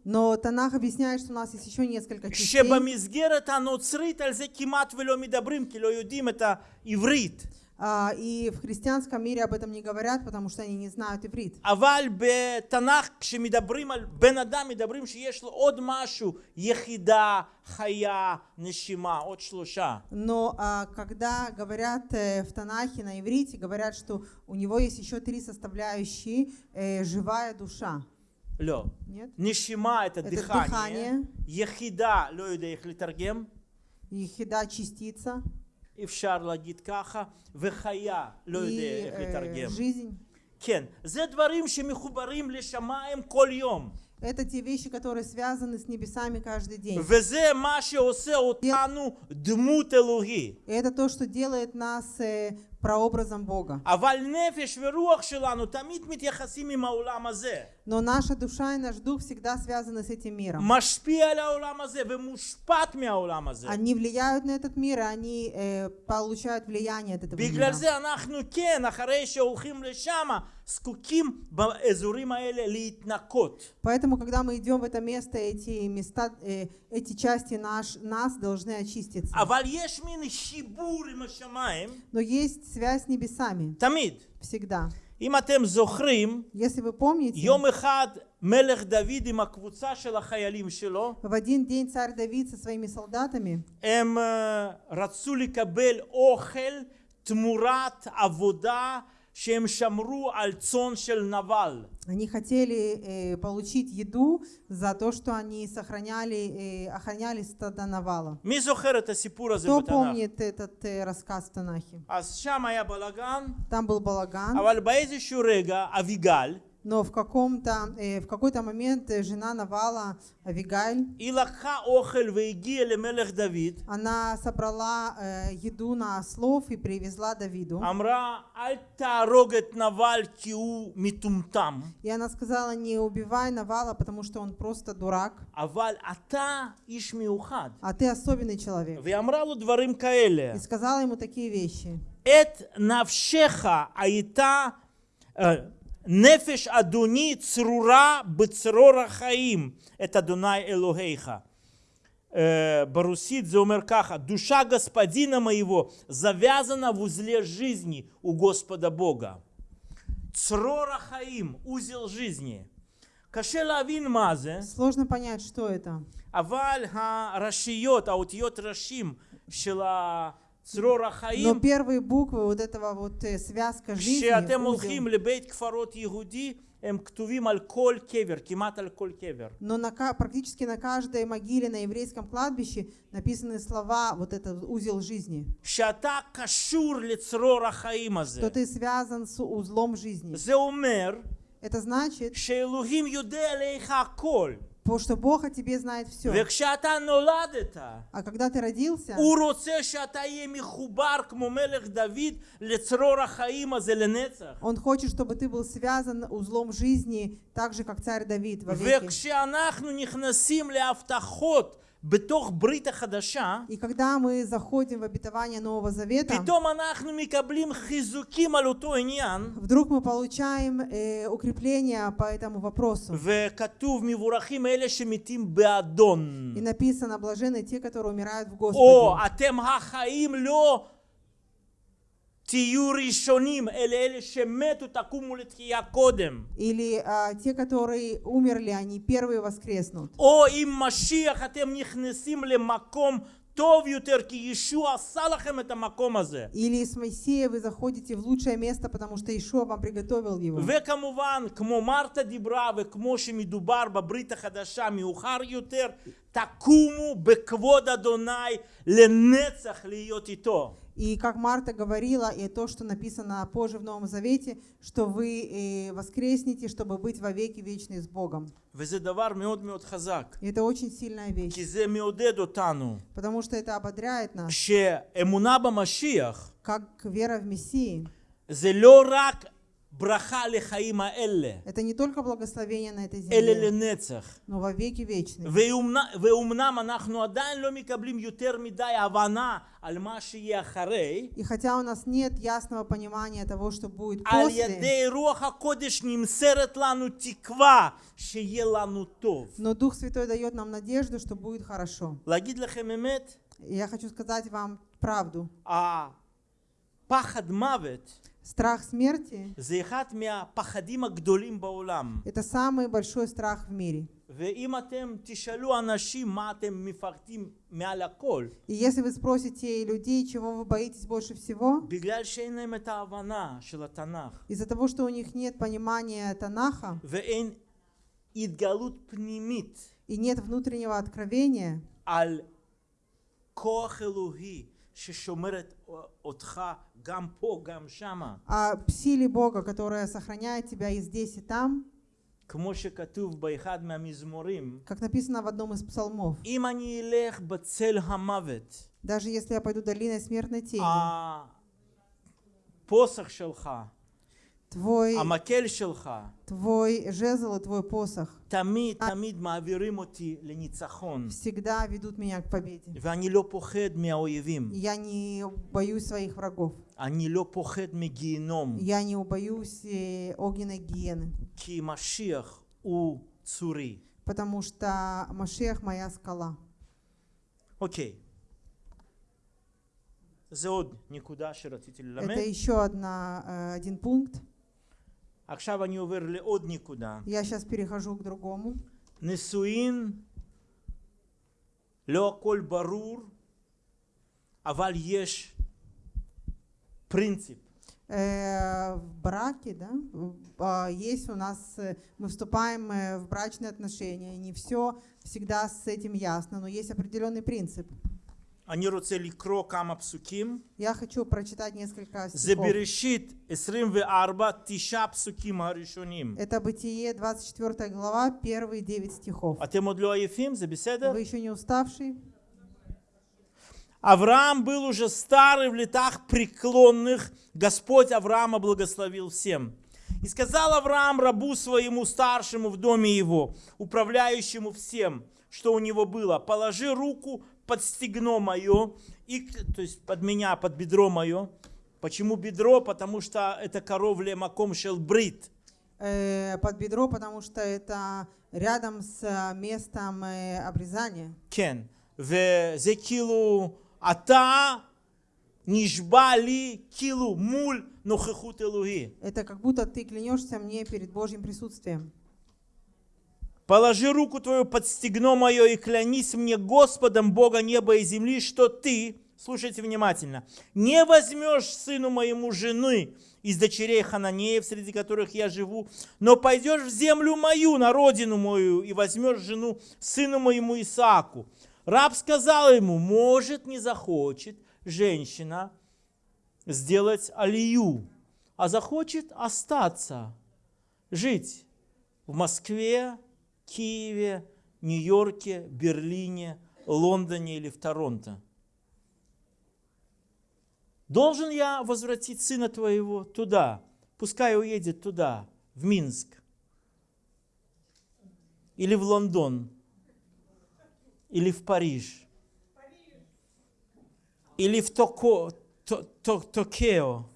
Speaker 2: Но Танах объясняет, что у нас есть еще несколько частей. Чтобы
Speaker 1: мизгера тану црит, альзе кимат веломи добрымки лоюдим это иврит. שבמסגרת הנוצרית על זה כמעט ולא מדברים, כי לא יודעים את העברית.
Speaker 2: А, и в христианском мире об этом не говорят, потому что они не знают иврит.
Speaker 1: אבל בתנ"ך כשמדברים על בן אדם מדברים שיש לו עוד משהו, יחידה, חיה, נשימה, עוד שלושה.
Speaker 2: Но а, когда говорят э, в Танахе на иврите, говорят, что у него есть еще три составляющие э, живая душа.
Speaker 1: לא.
Speaker 2: Нет?
Speaker 1: נשימה את
Speaker 2: Это
Speaker 1: הדחניה,
Speaker 2: дыхание.
Speaker 1: יחידה, לא יודע איך לתרגם,
Speaker 2: Ехида частица
Speaker 1: אפשר להגיד ככה, וחיה, לא יודע
Speaker 2: и
Speaker 1: איך
Speaker 2: э,
Speaker 1: לתרגם.
Speaker 2: жизнь.
Speaker 1: כן, זה דברים שמחוברים לשמיים כל יום.
Speaker 2: Это те вещи, которые связаны с небесами каждый день.
Speaker 1: וזה מה שעושה אותנו דמות אלוהי.
Speaker 2: И это то, что делает нас э, прообразом Бога.
Speaker 1: אבל נפש ורוח שלנו תמיד מתייחסים עם העולם הזה.
Speaker 2: Но наша душа и наш дух всегда связаны с этим миром.
Speaker 1: משפיע על העולם הזה ומושפט מהעולם הזה.
Speaker 2: Они влияют на этот мир, и они э, получают влияние от этого
Speaker 1: בגלל
Speaker 2: мира.
Speaker 1: זה אנחנו כן, אחרי שהולכים לשם, זקוקים באזורים האלה להתנקות.
Speaker 2: Поэтому, когда мы идем в это место, эти места, э, эти части наш, нас должны очиститься.
Speaker 1: אבל יש מין חיבור עם השמיים,
Speaker 2: Но есть связь с небесами
Speaker 1: תמיד.
Speaker 2: всегда.
Speaker 1: אם אתם זוכרים,
Speaker 2: Если вы помните,
Speaker 1: יום אחד מלך דוד עם הקבוצה של החיילים שלו,
Speaker 2: в один день царь Давид со своими солдатами,
Speaker 1: הם אה, רצו לקבל אוכל תמורת עבודה שהם שמרו על צאן של נבל.
Speaker 2: они хотели э, получить еду за то, что они сохраняли, э, охраняли стада Навала.
Speaker 1: מי זוכר את הסיפור הזה
Speaker 2: Кто
Speaker 1: בתנ"ך?
Speaker 2: помнит этот э, рассказ в Танахе?
Speaker 1: אז שם היה בלאגן,
Speaker 2: Там был балаган,
Speaker 1: אבל באיזשהו רגע אביגל,
Speaker 2: но в, каком-то, э, в какой-то момент э, жена Навала, Авигайль,
Speaker 1: היא לקחה אוכל והגיעה למלך דוד,
Speaker 2: она собрала э, еду на ослов и привезла Давиду.
Speaker 1: אמרה אל תהרוג את נבל כי הוא מטומטם,
Speaker 2: И она сказала, не убивай Навала, потому что он просто дурак,
Speaker 1: אבל אתה איש מיוחד.
Speaker 2: а ты особенный человек.
Speaker 1: והיא אמרה לו דברים כאלה,
Speaker 2: И сказала ему такие вещи.
Speaker 1: את נפשך הייתה Нефиш Адуни Црура Бцрора Хаим. Это Дунай Элогейха. Э, Барусид Заумеркаха. Душа господина моего завязана в узле жизни у Господа Бога. Црора Хаим. Узел жизни. Кашелавин мазе.
Speaker 2: Сложно понять, что это.
Speaker 1: Аваль ха рашиот, аутиот рашим. Шила
Speaker 2: но первые буквы вот этого вот э, связка жизни, узел. Но на, практически на каждой могиле на еврейском кладбище написаны слова, вот этот узел жизни. Что ты связан с узлом жизни. Это значит, Потому что Бог о тебе знает все. А когда ты родился, он хочет, чтобы ты был связан узлом жизни, так же, как царь Давид во веки.
Speaker 1: וכשאנחנו נכנסים להבטחות בתוך ברית החדשה,
Speaker 2: И когда мы заходим в обетование Нового Завета,
Speaker 1: פתאום אנחנו מקבלים חיזוקים על אותו עניין,
Speaker 2: вдруг мы получаем э, укрепление по этому вопросу.
Speaker 1: וכתוב מבורכים אלה שמתים באדון.
Speaker 2: И написано, блаженны те, которые умирают в
Speaker 1: או
Speaker 2: Господе.
Speaker 1: אתם החיים לא תהיו ראשונים, אלא אלה שמתו תקומו לתחייה קודם.
Speaker 2: Или а, те, которые умерли, они первые воскреснут.
Speaker 1: או עם משיח אתם נכנסים למקום טוב יותר, כי ישוע עשה לכם את המקום הזה.
Speaker 2: Или с Моисея вы заходите в лучшее место, потому что Ишуа вам приготовил его.
Speaker 1: וכמובן, כמו מרתה דיברה וכמו שמדובר בברית החדשה מאוחר יותר, תקומו בכבוד אדוני לנצח להיות איתו.
Speaker 2: И как Марта говорила, и то, что написано позже в Новом Завете, что вы э, воскреснете, чтобы быть вовеки вечны с Богом.
Speaker 1: וזה דבר מאוד מאוד חזק,
Speaker 2: И это очень сильная вещь,
Speaker 1: כי זה מעודד אותנו,
Speaker 2: потому что это ободряет нас,
Speaker 1: שאמונה במשיח
Speaker 2: как вера в Мессии.
Speaker 1: זה לא רק ברכה לחיים האלה,
Speaker 2: Это не только благословение на этой
Speaker 1: אלה
Speaker 2: земле,
Speaker 1: לנצח.
Speaker 2: но во веки вечные.
Speaker 1: ואומנ- ואומנם אנחנו עדיין לא מקבלים יותר מדי הבנה על מה שיהיה אחרי,
Speaker 2: И хотя у нас нет ясного понимания того, что будет
Speaker 1: על
Speaker 2: после,
Speaker 1: ידי רוח הקודש נמסרת לנו תקווה שיהיה לנו טוב.
Speaker 2: но Дух Святой дает нам надежду, что будет хорошо.
Speaker 1: להגיד לכם אמת,
Speaker 2: И Я хочу сказать вам правду.
Speaker 1: הפחד מוות
Speaker 2: Страх смерти
Speaker 1: זה אחד מהפחדים הגדולים בעולם. –
Speaker 2: это самый большой страх в мире.
Speaker 1: ואם אתם תשאלו אנשים מה אתם מפחדים מעל הכל,
Speaker 2: И если вы sпросите людей, чего вы боитесь больше всего,
Speaker 1: בגלל שאין להם את ההבנה של התנ"ך,
Speaker 2: из-за того, что у них нет понимания Танаха
Speaker 1: ואין התגלות פנימית
Speaker 2: и нет внутреннего откровения,
Speaker 1: על כוח אלוהי ששומרת אותך גם פה, גם שמה.
Speaker 2: о силе Бога, которая сохраняет тебя и здесь, и там,
Speaker 1: כמו שכתוב באחד מהמזמורים,
Speaker 2: как написано в одном из псалмов.
Speaker 1: אם אני אלך בצל המוות,
Speaker 2: Даже если я пойду долиной смертной тени,
Speaker 1: הפוסח שלך,
Speaker 2: твой,
Speaker 1: המקל שלך,
Speaker 2: твой жезл и твой посох
Speaker 1: תמיד תמיד מעבירים אותי לניצחון.
Speaker 2: всегда ведут меня к победе.
Speaker 1: ואני לא פוחד מהאויבים.
Speaker 2: Я не боюсь своих врагов.
Speaker 1: אני לא פוחד מגיהנום.
Speaker 2: Я не убоюсь э, огненной гиены,
Speaker 1: כי משיח הוא צורי.
Speaker 2: потому что Машех моя скала.
Speaker 1: אוקיי. זה עוד נקודה שרציתי ללמד.
Speaker 2: Это еще одна, э, один пункт. Я сейчас перехожу к другому.
Speaker 1: Несуин, леоколь барур, аваль еш принцип.
Speaker 2: Э, в браке, да, а, есть у нас, э, мы вступаем э, в брачные отношения, не все всегда с этим ясно, но есть определенный принцип.
Speaker 1: אני רוצה לקרוא כמה פסוקים.
Speaker 2: Я хочу прочитать несколько
Speaker 1: זה
Speaker 2: стихов.
Speaker 1: בראשית 24, תשעה פסוקים הראשונים.
Speaker 2: Это Бытие, 24 глава, первые 9 стихов.
Speaker 1: אתם עוד לא עייפים? זה בסדר?
Speaker 2: Вы еще не уставший?
Speaker 1: Авраам был уже старый в летах преклонных. Господь Авраама благословил всем. И сказал Авраам рабу своему старшему в доме его, управляющему всем, что у него было, положи руку под стегно мое, и, к- то есть под меня, под бедро мое. Почему бедро? Потому что это коров лемаком шелбрит.
Speaker 2: Э, под бедро, потому что это рядом с э, местом э, обрезания.
Speaker 1: כן, וזה כאילו, אתה נשבע לי כאילו מול נוכחות אלוהי.
Speaker 2: Это как будто ты клянешься мне перед Божьим присутствием.
Speaker 1: Положи руку твою под стегно мое и клянись мне Господом Бога неба и земли, что ты, слушайте внимательно, не возьмешь сыну моему жены из дочерей Хананеев, среди которых я живу, но пойдешь в землю мою, на родину мою, и возьмешь жену сыну моему Исааку. Раб сказал ему, может, не захочет женщина сделать алию, а захочет остаться, жить в Москве, Киеве, Нью-Йорке, Берлине, Лондоне или в Торонто. Должен я возвратить сына твоего туда, пускай уедет туда, в Минск, или в Лондон, или в Париж, или в Токо, То- То- Токио.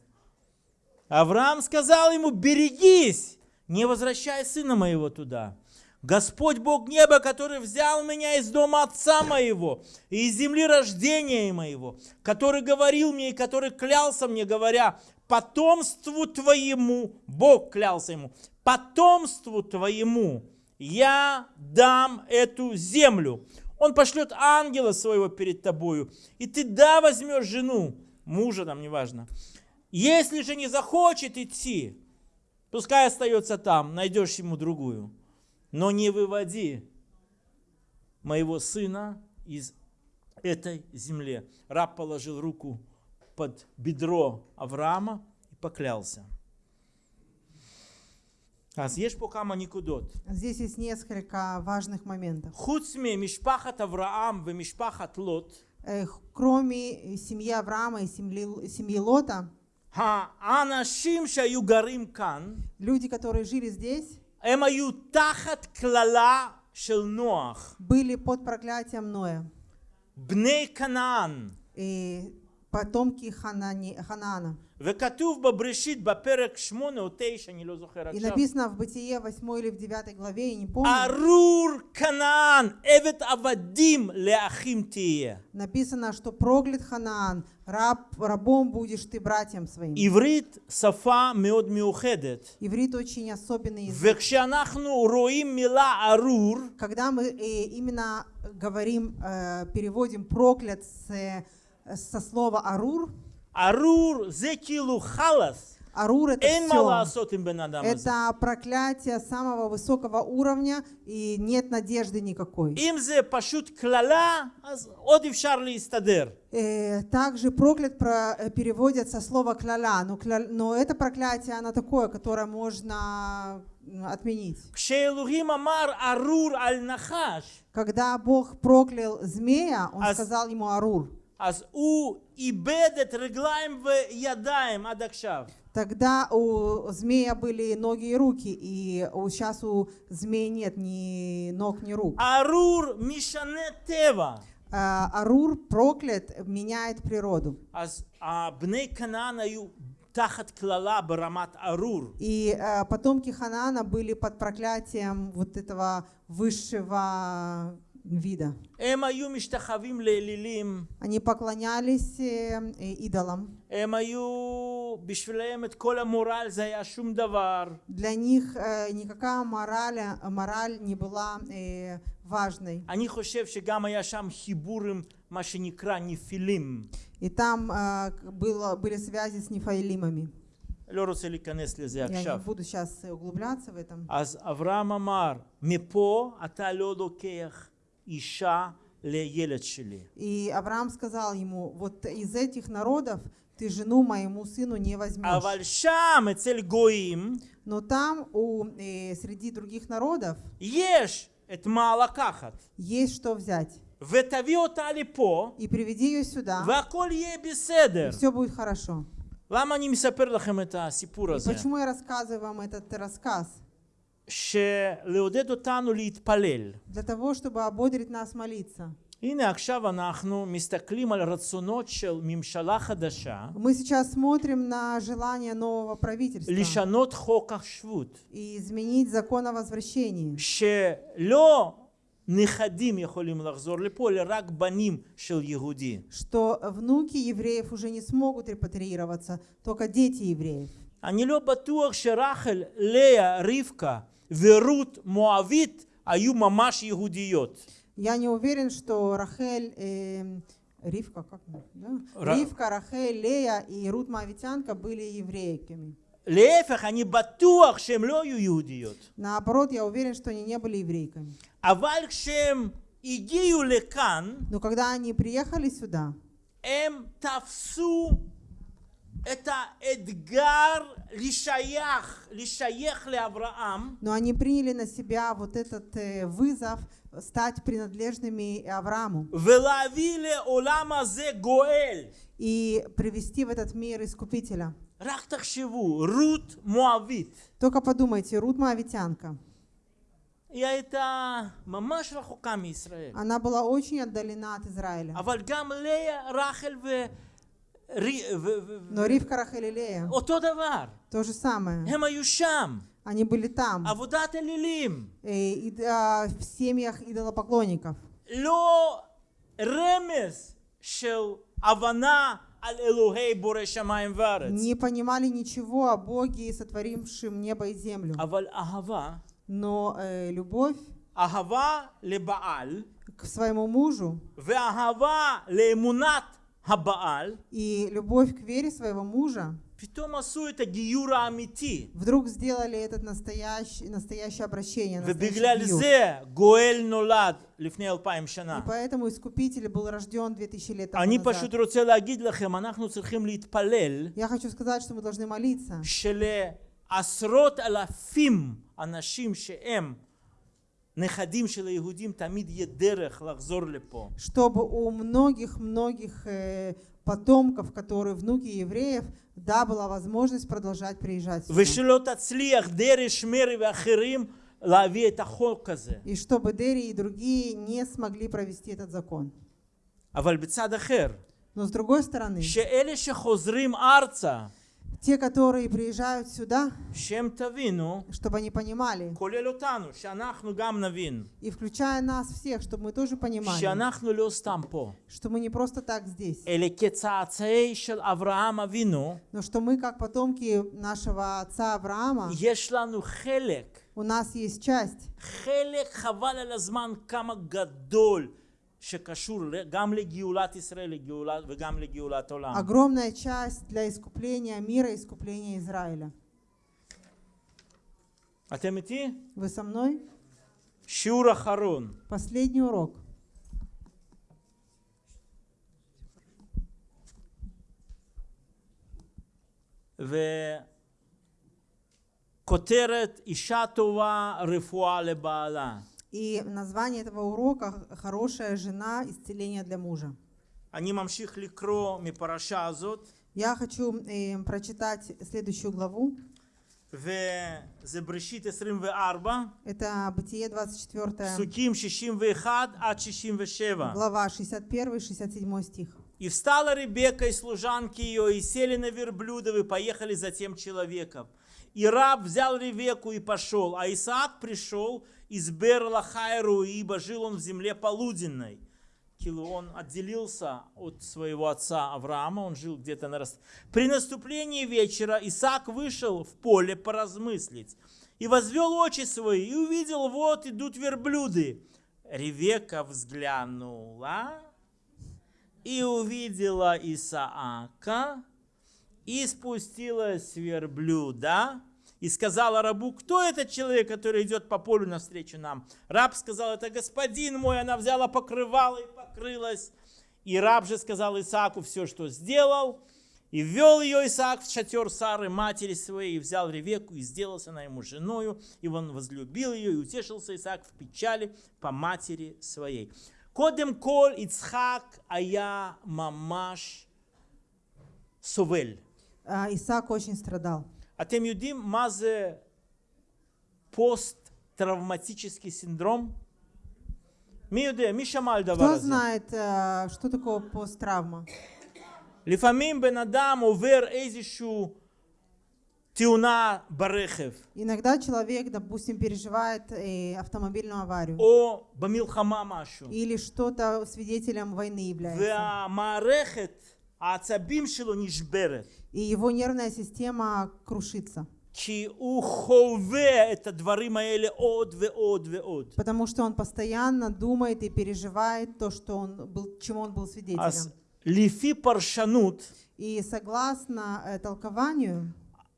Speaker 1: Авраам сказал ему, берегись, не возвращай сына моего туда. Господь Бог неба, который взял меня из дома отца моего и из земли рождения моего, который говорил мне и который клялся мне, говоря, потомству твоему, Бог клялся ему, потомству твоему я дам эту землю. Он пошлет ангела своего перед тобою, и ты да возьмешь жену, мужа там, неважно. Если же не захочет идти, пускай остается там, найдешь ему другую но не выводи моего сына из этой земли. Раб положил руку под бедро Авраама и поклялся. А здесь покама никудот.
Speaker 2: Здесь есть несколько важных моментов.
Speaker 1: Хуцме мишпахат Авраам в
Speaker 2: мишпахат Лот. Кроме семьи Авраама и семьи, семьи Лота. Люди, которые жили здесь.
Speaker 1: הם היו תחת קללה של נוח,
Speaker 2: были под проклятием Ноя.
Speaker 1: בני כנען.
Speaker 2: И потомки Ханани- Ханаана.
Speaker 1: וכתוב בבראשית בפרק 8 או 9, אני לא זוכר
Speaker 2: И
Speaker 1: עכשיו,
Speaker 2: написано в Бытие 8 или в 9 главе, я не помню,
Speaker 1: ארור כנען, עבד עבדים לאחים תהיה.
Speaker 2: написано, что проклят Ханаан, раб, рабом будешь ты братьям своим.
Speaker 1: עברית שפה מאוד מיוחדת.
Speaker 2: Иврит очень особенный язык.
Speaker 1: וכשאנחנו רואים מילה ארור,
Speaker 2: Когда мы э, именно говорим, э, переводим проклят с, э, Э, со слова арур.
Speaker 1: Арур зекилу халас.
Speaker 2: Арур это все. Это проклятие самого высокого уровня и нет надежды никакой.
Speaker 1: имзе пошут клала одившарли стадер
Speaker 2: э, Также проклят э, переводят со слова кляля, но, кля, но это проклятие, оно такое, которое можно отменить. Когда Бог проклял змея, он сказал ему арур.
Speaker 1: אז הוא איבד את רגליים וידיים עד עכשיו.
Speaker 2: Тогда у змея были ноги и руки, и у, сейчас у змеи нет ни ног, ни рук.
Speaker 1: ארור משנה טבע.
Speaker 2: А, Арур проклят меняет природу.
Speaker 1: אז בני כנען היו תחת קללה ברמת ארור.
Speaker 2: И э, потомки Ханаана были под проклятием вот этого высшего вида.
Speaker 1: הם היו משתחווים לאלילים,
Speaker 2: Они поклонялись э, э, идолам.
Speaker 1: הם היו, בשבילם את כל המורל זה היה שום דבר.
Speaker 2: Для них э, никакая мораль, мораль не была э, важной.
Speaker 1: אני חושב שגם היה שם חיבור עם מה שנקרא נפילים.
Speaker 2: И там э, было, были связи с нефаилимами.
Speaker 1: לא רוצה להיכנס לזה
Speaker 2: Я не
Speaker 1: עכשיו.
Speaker 2: буду сейчас углубляться в этом.
Speaker 1: אז אברהם אמר, מפה אתה לא לוקח אישה לילד שלי.
Speaker 2: И Авраам сказал ему, вот из этих народов ты жену моему сыну не возьмешь.
Speaker 1: אבל שם, אצל גויים,
Speaker 2: Но там у, э, среди других народов
Speaker 1: יש את מה לקחת.
Speaker 2: есть что взять.
Speaker 1: ותביא אותה לפה,
Speaker 2: И приведи ее сюда,
Speaker 1: והכל יהיה
Speaker 2: и
Speaker 1: בסדר.
Speaker 2: все будет хорошо.
Speaker 1: למה אני מספר לכם את הסיפור
Speaker 2: И
Speaker 1: הזה?
Speaker 2: почему я рассказываю вам этот рассказ?
Speaker 1: שלעודד אותנו להתפלל.
Speaker 2: Для того, чтобы ободрить нас молиться.
Speaker 1: הנה עכשיו אנחנו מסתכלים על רצונות של ממשלה חדשה
Speaker 2: Мы сейчас смотрим на желание нового правительства
Speaker 1: לשנות חוק השבות,
Speaker 2: и изменить закон о возвращении,
Speaker 1: שלא נכדים יכולים לחזור לפה, אלא רק בנים של יהודי.
Speaker 2: что внуки евреев уже не смогут репатриироваться, только дети евреев.
Speaker 1: אני לא бatuach שרחל, לאה, רבקה ורות מואבית היו ממש יהודיות.
Speaker 2: Я не уверен, что Рахель, эм, Ривка, как она, да?
Speaker 1: Ра-
Speaker 2: Ривка, Рахель, Лея и Рут Моавитянка были еврейками.
Speaker 1: להפך, אני בטוח שהן לא היו יהודיות.
Speaker 2: Наоборот, я уверен, что они не были еврейками.
Speaker 1: אבל כשהם הגיעו לכאן,
Speaker 2: Но когда они приехали сюда,
Speaker 1: הם תפסו את האתגר לשייך, לשייך לאברהם,
Speaker 2: но они приняли на себя вот этот э, вызов стать принадлежными Аврааму
Speaker 1: ולהביא לעולם הזה גואל.
Speaker 2: и привести в этот мир Искупителя.
Speaker 1: רק תחשבו, רות מואבית,
Speaker 2: Только подумайте, Рут Моавитянка,
Speaker 1: היא הייתה ממש רחוקה מישראל.
Speaker 2: она была очень отдалена от Израиля.
Speaker 1: אבל גם לאה, רחל ו...
Speaker 2: но Ривка
Speaker 1: О
Speaker 2: То же самое. Они были там.
Speaker 1: И,
Speaker 2: э, и а, в семьях идолопоклонников. Не понимали ничего о Боге, сотворившем небо и землю. Но э, любовь к своему мужу
Speaker 1: הבעל,
Speaker 2: и любовь к вере своего мужа
Speaker 1: פתאום עשו את הגיור האמיתי.
Speaker 2: вдруг сделали этот настоящий, настоящее обращение.
Speaker 1: ובגלל
Speaker 2: настоящий гиюр.
Speaker 1: זה גואל נולד לפני אלפיים שנה.
Speaker 2: И поэтому Искупитель был рожден 2000 лет тому
Speaker 1: אני
Speaker 2: назад.
Speaker 1: פשוט רוצה להגיד לכם, אנחנו צריכים להתפלל
Speaker 2: Я хочу сказать, что мы должны молиться,
Speaker 1: שלעשרות אלפים אנשים שהם
Speaker 2: чтобы у многих-многих э, потомков, которые внуки евреев, да, была возможность продолжать приезжать сюда. И чтобы Дерри и другие не смогли провести этот закон. Но с другой стороны, те, которые приезжают сюда,
Speaker 1: שהם תבינו,
Speaker 2: чтобы они понимали,
Speaker 1: כולל אותנו, שאנחנו גם נבין,
Speaker 2: и включая нас всех, чтобы мы тоже понимали,
Speaker 1: שאנחנו לא סתם פה,
Speaker 2: что мы не просто так здесь,
Speaker 1: אלא כצאצאי של אברהם אבינו,
Speaker 2: но что мы, как потомки нашего отца Авраама,
Speaker 1: יש לנו חלק,
Speaker 2: у нас есть часть,
Speaker 1: חלק חבל על הזמן כמה גדול שקשור ל- גם לגאולת ישראל לגאולה, וגם לגאולת עולם.
Speaker 2: огромная часть для искупления мира, искупления Израиля.
Speaker 1: אתם איתי?
Speaker 2: Вы со мной?
Speaker 1: שיעור אחרון.
Speaker 2: Последний урок.
Speaker 1: וכותרת אישה טובה רפואה לבעלה.
Speaker 2: И название этого урока «Хорошая жена. Исцеление для мужа».
Speaker 1: אני ממשיך לקרוא מפרשה הזאת,
Speaker 2: Я хочу э, прочитать следующую главу.
Speaker 1: וזה בראשית 24,
Speaker 2: Это Бытие 24,
Speaker 1: פסוקים 61 עד 67.
Speaker 2: глава 61-67 стих.
Speaker 1: И встала Ребекка и служанки ее, и сели на верблюдов, и поехали за тем человеком. И раб взял Ревеку и пошел, а Исаак пришел из Берла Хайру, ибо жил он в земле полуденной. Он отделился от своего отца Авраама, он жил где-то на рас... При наступлении вечера Исаак вышел в поле поразмыслить и возвел очи свои, и увидел, вот идут верблюды. Ревека взглянула, и увидела Исаака, и спустилась верблюда и сказала рабу, кто этот человек, который идет по полю навстречу нам? Раб сказал, это господин мой, она взяла покрывало и покрылась. И раб же сказал Исааку все, что сделал. И ввел ее Исаак в шатер Сары, матери своей, и взял Ревеку, и сделался она ему женою, и он возлюбил ее, и утешился Исаак в печали по матери своей. Кодем коль Ицхак, а я мамаш сувель.
Speaker 2: А, Исаак очень страдал.
Speaker 1: А тем מה זה посттравматический синдром? סינדרום? מי יודע? מי שמע על דבר
Speaker 2: что такое посттравма?
Speaker 1: Лифамим בן אדם עובר איזשהו тюна барехев.
Speaker 2: Иногда человек, допустим, переживает автомобильную аварию.
Speaker 1: О, бамилхама машу.
Speaker 2: Или что-то свидетелем войны является.
Speaker 1: והמערכת, העצבים שלו נשברת
Speaker 2: и его нервная система крушится. Потому что он постоянно думает и переживает то, что он был, чему он был свидетелем. И согласно э, толкованию,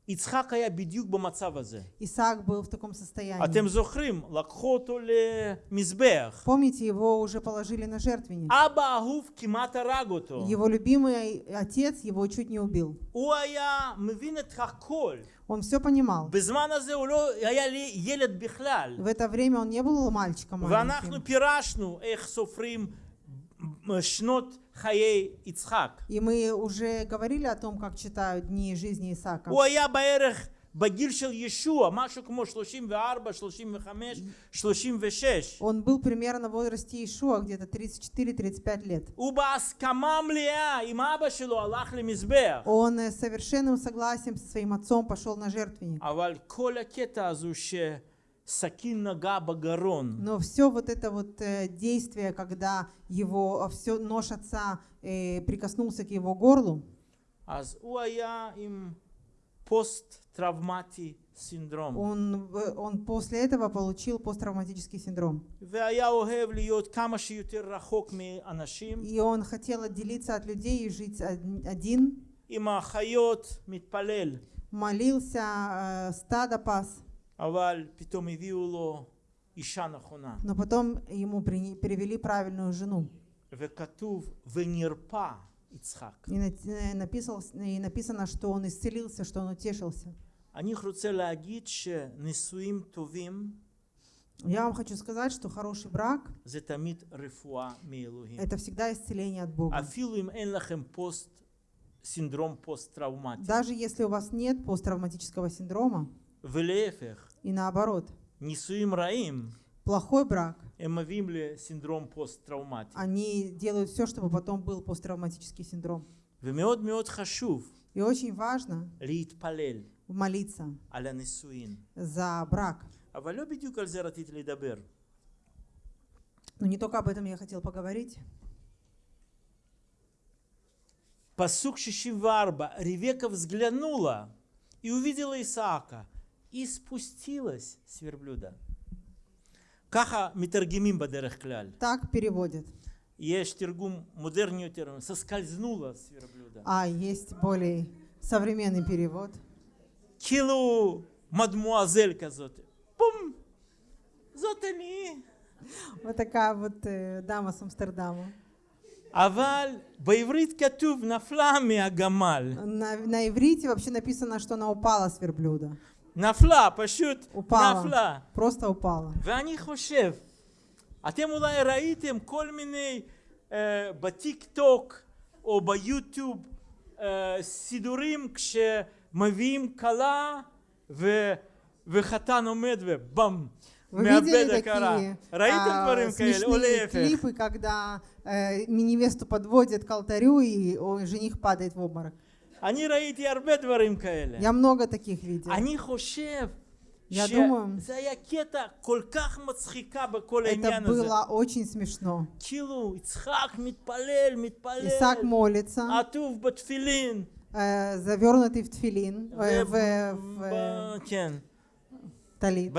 Speaker 1: יצחק היה בדיוק במצב הזה.
Speaker 2: Исаак был в таком состоянии.
Speaker 1: אתם זוכרים, לקחו אותו למזבח.
Speaker 2: Помните, его уже положили на жертвенник.
Speaker 1: אבא האהוב כמעט הרג אותו.
Speaker 2: Его любимый отец его чуть не убил.
Speaker 1: הוא היה מבין את הכל.
Speaker 2: Он все понимал.
Speaker 1: בזמן הזה הוא לא היה לי ילד בכלל.
Speaker 2: В это время он не был мальчиком
Speaker 1: ואנחנו
Speaker 2: маленьким.
Speaker 1: פירשנו איך סופרים שנות חיי יצחק.
Speaker 2: И мы уже говорили о том, как читают дни жизни Исаака.
Speaker 1: הוא היה בערך בגיל של ישוע, משהו כמו 34, 35, 36.
Speaker 2: Он был примерно в возрасте Ишуа, где-то 34-35 лет.
Speaker 1: הוא בהסכמה מלאה עם אבא שלו הלך למזבח.
Speaker 2: Он э, с совершенным согласием со своим отцом пошел на жертвенник.
Speaker 1: אבל כל הקטע הזו שסכין Сакинагаба-гарон.
Speaker 2: Но все вот это вот э, действие, когда его э, все нож отца э, прикоснулся к его горлу.
Speaker 1: Аз уая им посттравмати синдром.
Speaker 2: Он, э, он после этого получил посттравматический синдром. И он хотел отделиться от людей и жить один. Молился, э, стадо пас. Но потом ему перевели правильную жену. И, э, написал, и написано, что он исцелился, что он утешился. Я вам хочу сказать, что хороший брак это всегда исцеление от Бога. Даже если у вас нет посттравматического синдрома, и наоборот,
Speaker 1: נישואים רעים,
Speaker 2: плохой брак,
Speaker 1: הם מביאים לסינדרום פוסט-טראומטי.
Speaker 2: они делают все, чтобы потом был посттравматический синдром.
Speaker 1: ומאוד מאוד חשוב
Speaker 2: И очень важно
Speaker 1: להתפלל
Speaker 2: молиться
Speaker 1: על הנישואין.
Speaker 2: за брак.
Speaker 1: אבל לא בדיוק על זה רציתי לדבר.
Speaker 2: Но не только об этом я хотел поговорить.
Speaker 1: פסוק 64, Ревека взглянула и увидела Исаака, и спустилась с верблюда. Каха митаргимим бадерех.
Speaker 2: Так
Speaker 1: переводит. Есть тергум, модерный соскользнула с верблюда.
Speaker 2: А, есть более современный перевод.
Speaker 1: Килу мадмуазель казоте. Пум! Зотани!
Speaker 2: Вот такая вот э, дама с Амстердама.
Speaker 1: Авал боеврит катув на фламе агамаль.
Speaker 2: На, на иврите вообще написано, что она упала с верблюда.
Speaker 1: נפלה, פשוט
Speaker 2: ופלה.
Speaker 1: נפלה.
Speaker 2: Просто упала.
Speaker 1: ואני חושב, אתם אולי ראיתם כל מיני אה, בטיק טוק או ביוטיוב אה, סידורים כשמביאים כלה ו, וחתן עומד ובם,
Speaker 2: Вы
Speaker 1: מאבד
Speaker 2: видели
Speaker 1: הכרה.
Speaker 2: такие
Speaker 1: ראיתם
Speaker 2: а,
Speaker 1: דברים כאלה, או
Speaker 2: смешные
Speaker 1: להפך?
Speaker 2: клипы, когда э, невесту подводят к алтарю и о, жених падает в обморок? Я много таких видел. Я думаю, это было очень смешно. Исаак молится, э, завернутый в тфилин, э, в, в,
Speaker 1: в э,
Speaker 2: талит.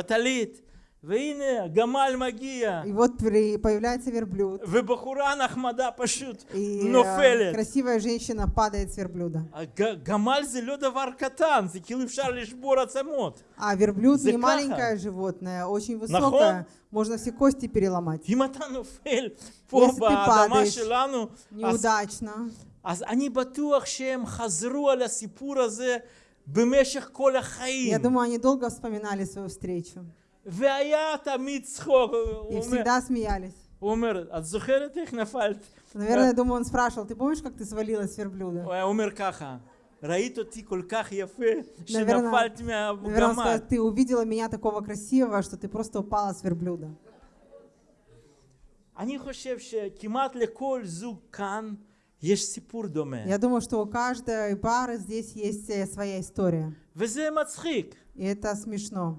Speaker 1: בטלית. והנה, הגמל מגיע,
Speaker 2: И вот при- появляется верблюд,
Speaker 1: ובחורה נחמדה פשוט
Speaker 2: и э,
Speaker 1: נופלת.
Speaker 2: красивая женщина падает с верблюда.
Speaker 1: הג- גמל זה לא דבר קטן, זה כאילו אפשר לשבור עצמות.
Speaker 2: А верблюд
Speaker 1: זה
Speaker 2: не
Speaker 1: ככה.
Speaker 2: маленькое животное, очень
Speaker 1: נכון?
Speaker 2: высокое, можно все кости переломать.
Speaker 1: אם אתה נופל פה
Speaker 2: Если ты
Speaker 1: באדמה
Speaker 2: падаешь,
Speaker 1: שלנו, אז,
Speaker 2: Неудачно.
Speaker 1: אז אני בטוח שהם חזרו על הסיפור הזה במשך כל
Speaker 2: Я
Speaker 1: החיים.
Speaker 2: думаю, они долго вспоминали свою встречу
Speaker 1: והיה תמיד צחוק.
Speaker 2: и
Speaker 1: הוא אומר,
Speaker 2: всегда смеялись.
Speaker 1: הוא אומר, את זוכרת איך נפלת?
Speaker 2: Наверное, я думаю, он спрашивал, ты помнишь, как ты свалилась с верблюда?
Speaker 1: הוא היה אומר ככה, ראית אותי כל כך יפה
Speaker 2: Наверное,
Speaker 1: שנפלת
Speaker 2: Наверное, он
Speaker 1: מהגמל.
Speaker 2: сказал, ты увидела меня такого красивого, что ты просто упала с верблюда.
Speaker 1: אני חושב שכמעט לכל זוג כאן יש סיפור דומה.
Speaker 2: Я думаю, что у каждой пары здесь есть э, своя история.
Speaker 1: וזה מצחיק.
Speaker 2: И это смешно.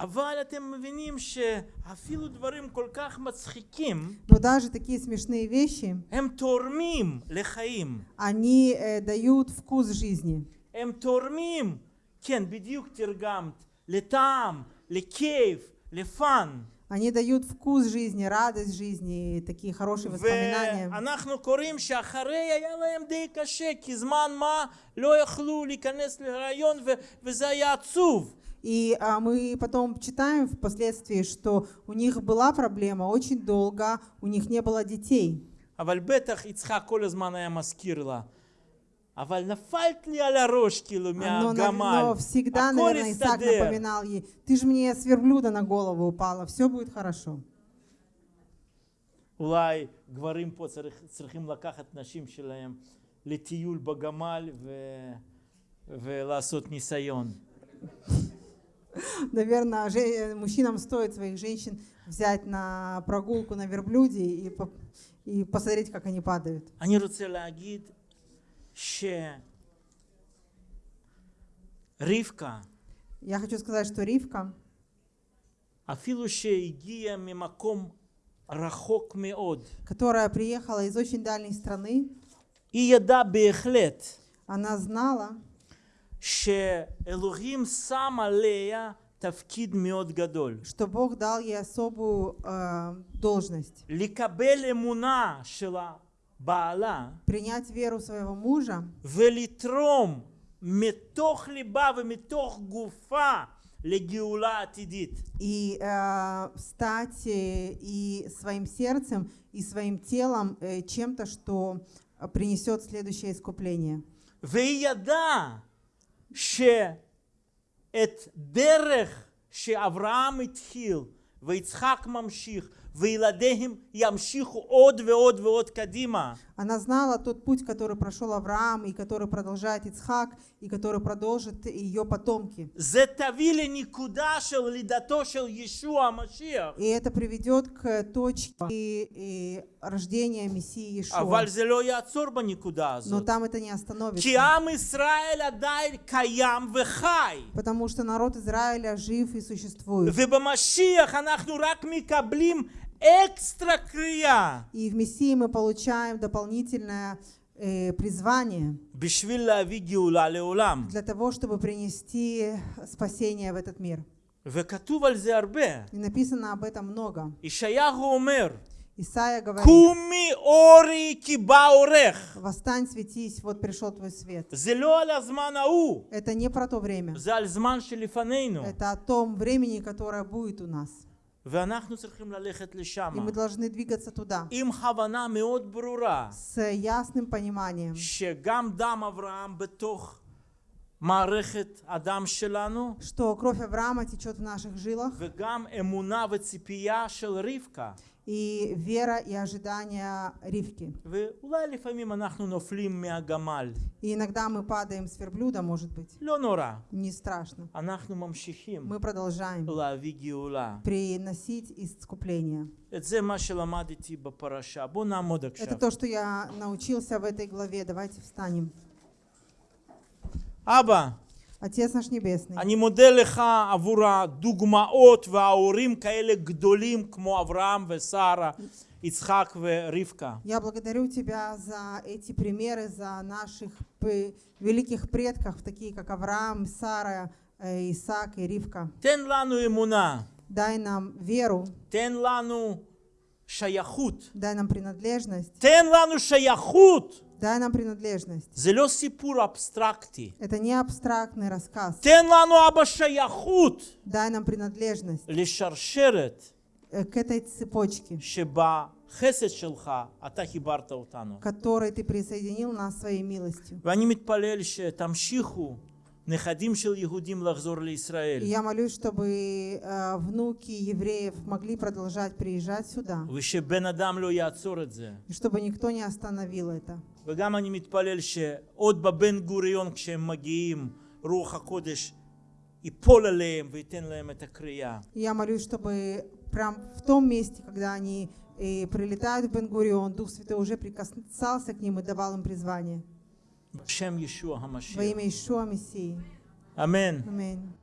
Speaker 1: אבל אתם מבינים שאפילו דברים כל כך מצחיקים,
Speaker 2: Но даже такие смешные вещи,
Speaker 1: הם תורמים לחיים.
Speaker 2: они э, дают вкус жизни.
Speaker 1: הם תורמים, כן, בדיוק תרגמת, לטעם, לכיף, לפאן.
Speaker 2: Они дают вкус жизни, радость жизни, такие хорошие воспоминания.
Speaker 1: ואנחנו קוראים שאחרי היה להם די קשה, כי זמן מה לא יכלו להיכנס להיריון ו- וזה היה עצוב.
Speaker 2: И а, мы потом читаем впоследствии, что у них была проблема очень долго, у них не было детей.
Speaker 1: אבל בטח יצחק כל הזמן היה מזכיר לה. אבל נפלת לי על הראש כאילו
Speaker 2: Но, на-
Speaker 1: מהגמל.
Speaker 2: но всегда,
Speaker 1: הכל
Speaker 2: наверное, Исаак
Speaker 1: יסתדר.
Speaker 2: напоминал ей, ты же мне с верблюда на голову упала, все будет хорошо.
Speaker 1: אולי גברים פה צריך, צריכים לקחת נשים שלהם לטיול בגמל ו... ולעשות ניסיון.
Speaker 2: наверное, э, мужчинам стоит своих женщин взять на прогулку на верблюде и, по и посмотреть, как они падают.
Speaker 1: Они руцелагид, ше Ривка.
Speaker 2: Я хочу сказать, что Ривка.
Speaker 1: А
Speaker 2: Которая приехала из очень дальней страны.
Speaker 1: И еда бехлет.
Speaker 2: Она знала
Speaker 1: שאלוהים שם עליה תפקיד מאוד גדול.
Speaker 2: что Бог дал ей особую э, должность.
Speaker 1: לקבל אמונה של בעלה
Speaker 2: Принять веру своего мужа
Speaker 1: ולתרום מתוך ליבה ומתוך גופה לגאולה עתידית.
Speaker 2: и э, стать э, и своим сердцем, и своим телом э, чем-то, что э, принесет следующее искупление.
Speaker 1: והיא ידעה שאת דרך שאברהם התחיל ויצחק ממשיך, וילדיהם ימשיכו עוד ועוד ועוד קדימה.
Speaker 2: Она знала тот путь, который прошел Авраам, и который продолжает Ицхак, и который продолжит ее потомки.
Speaker 1: זה תביא לנקודה של לידתו של ישוע המשיח.
Speaker 2: И это приведет к точке э, рождения Мессии Иешуа.
Speaker 1: אבל זה לא יעצור בנקודה
Speaker 2: Но
Speaker 1: הזאת.
Speaker 2: там это не остановится.
Speaker 1: כי עם ישראל עדיין קיים וחי.
Speaker 2: Потому что народ Израиля жив и существует.
Speaker 1: ובמשיח אנחנו רק מקבלים אקסטרה קריאה.
Speaker 2: И в Мессии мы получаем дополнительное э, призвание
Speaker 1: בשביל להביא גאולה לעולם.
Speaker 2: для того, чтобы принести спасение в этот мир.
Speaker 1: וכתוב על זה הרבה.
Speaker 2: И написано об этом много.
Speaker 1: ישעיהו אומר,
Speaker 2: Исаия говорит,
Speaker 1: קומי אורי כי בא אורך.
Speaker 2: восстань, светись, вот пришел твой свет.
Speaker 1: זה לא על הזמן ההוא,
Speaker 2: Это не про то время.
Speaker 1: זה על זמן שלפנינו.
Speaker 2: Это о том времени, которое будет у нас.
Speaker 1: ואנחנו צריכים ללכת
Speaker 2: И
Speaker 1: לשם.
Speaker 2: мы должны двигаться туда
Speaker 1: עם הבנה מאוד ברורה,
Speaker 2: с ясным пониманием,
Speaker 1: שגם דם אברהם בתוך מערכת הדם שלנו,
Speaker 2: что кровь Авраама течет в наших жилах,
Speaker 1: וגם אמונה וציפייה של רבקה.
Speaker 2: и вера и ожидание Ривки. И иногда мы падаем с верблюда, может быть. Не страшно. Мы продолжаем приносить искупление. Это то, что я научился в этой главе. Давайте встанем.
Speaker 1: Аба,
Speaker 2: Отец наш Небесный,
Speaker 1: אני מודה לך עבור הדוגמאות וההורים כאלה גדולים כמו אברהם ושרה, יצחק ורבקה.
Speaker 2: я благодарю Тебя за эти примеры, за наших п- великих предков, такие как Авраам, Сара, э, Исаак и Ривка.
Speaker 1: תן לנו אמונה,
Speaker 2: Дай нам веру,
Speaker 1: תן לנו שייכות.
Speaker 2: дай нам принадлежность,
Speaker 1: תן לנו שייכות.
Speaker 2: дай нам принадлежность.
Speaker 1: זה לא סיפור אבסטרקטי.
Speaker 2: Это не абстрактный рассказ.
Speaker 1: תן לנו אבא שייכות
Speaker 2: Дай нам принадлежность
Speaker 1: לשרשרת
Speaker 2: э, к этой цепочке,
Speaker 1: שבחסד שלך אתה חיברת אותנו.
Speaker 2: к которой Ты присоединил нас своей милостью.
Speaker 1: ואני מתפלל שתמשיכו נכדים של יהודים לחזור
Speaker 2: И
Speaker 1: לישראל.
Speaker 2: я молюсь, чтобы э, внуки евреев могли продолжать приезжать сюда,
Speaker 1: ושבן אדם לא יעצור את זה.
Speaker 2: и чтобы никто не остановил это.
Speaker 1: וגם אני מתפלל שעוד בבן גוריון כשהם מגיעים רוח הקודש ייפול עליהם וייתן להם את הקריאה.
Speaker 2: Я молюсь, чтобы прям в том месте, когда они и прилетают в Бенгурион, Дух Святой уже прикасался к ним и давал им призвание. Во имя Ишуа Мессии.
Speaker 1: Аминь.
Speaker 2: Аминь.